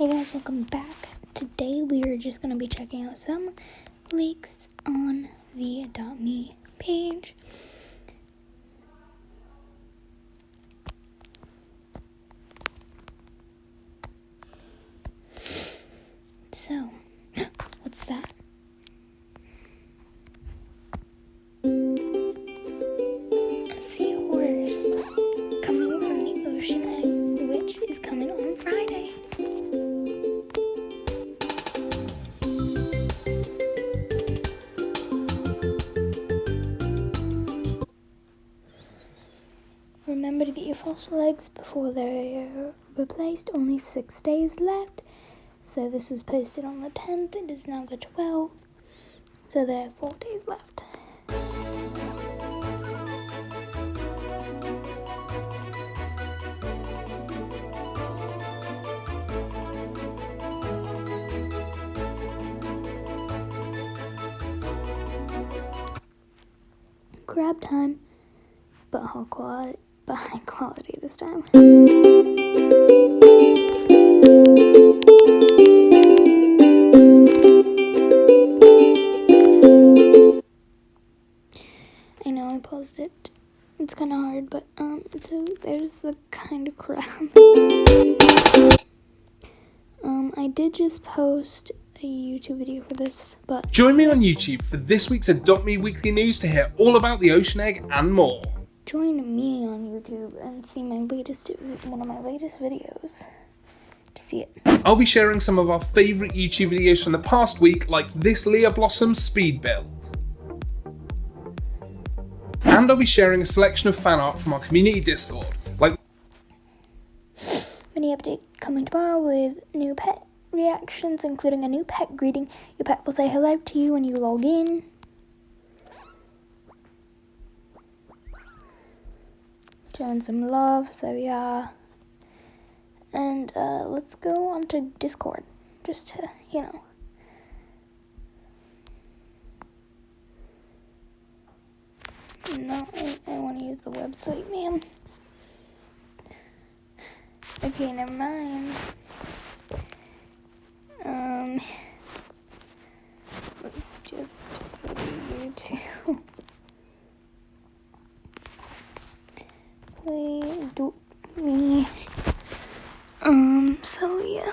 Hey guys, welcome back. Today we are just going to be checking out some leaks on the Me page. Remember to get your fossil eggs before they're replaced. Only six days left. So this is posted on the 10th. It is now the 12th. So there are four days left. Grab time, but how quality, but high quality this time. I know I paused it. It's kind of hard, but um, so there's the kind of crap. um, I did just post a YouTube video for this, but Join me on YouTube for this week's Adopt Me Weekly News to hear all about the ocean egg and more. Join me on YouTube and see my latest one of my latest videos to see it. I'll be sharing some of our favourite YouTube videos from the past week, like this Leah Blossom speed build. And I'll be sharing a selection of fan art from our community Discord, like Mini update coming tomorrow with new pet reactions, including a new pet greeting. Your pet will say hello to you when you log in. Showing some love, so yeah. And uh, let's go on to Discord, just to, you know. No, I, I want to use the website, ma'am. Okay, never mind. Um, let's just go to YouTube. Play do me. Um, so yeah.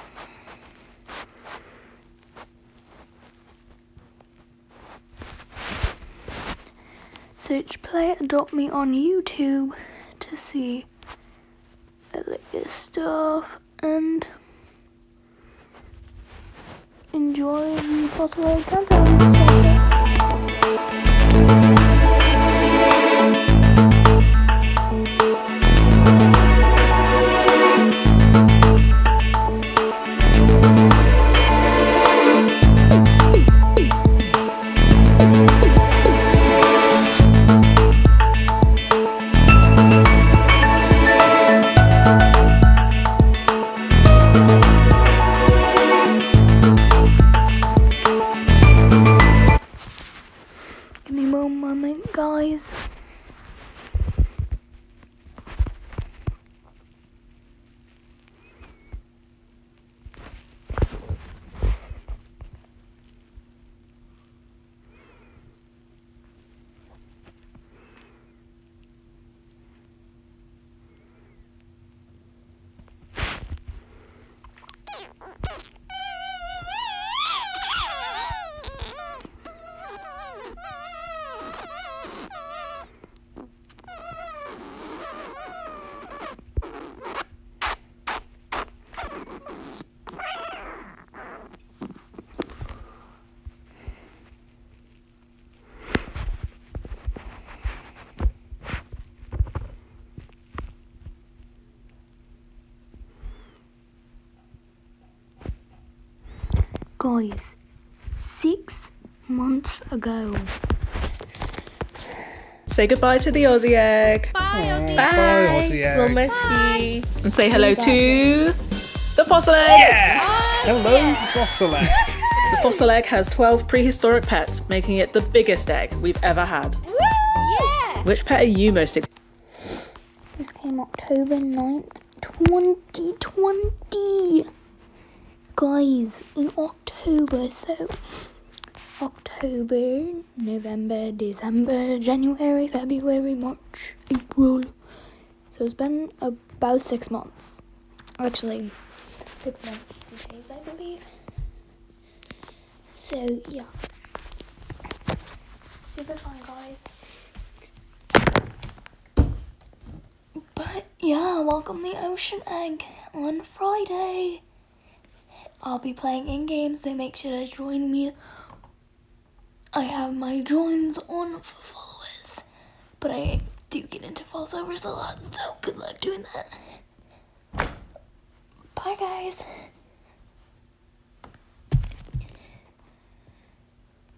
Search Play Adopt Me on YouTube to see the latest stuff and enjoy the fossil countdown. Guys, six months ago. Say goodbye to the Aussie egg. Bye, Bye. Aussie egg. We'll miss you. And say hello to the fossil egg. Yeah, Hello, fossil egg. The fossil egg has 12 prehistoric pets, making it the biggest egg we've ever had. Yeah! Which pet are you most excited? This came October 9th, 2020. guys, in October, so October, November, December, January, February, March, April. So it's been about six months. Actually, six months days, I believe. So yeah, super fun, guys. But yeah, welcome the Ocean Egg on Friday. I'll be playing in games, They make sure to join me. I have my joins on for followers, but I do get into followers a lot, so good luck doing that. Bye, guys.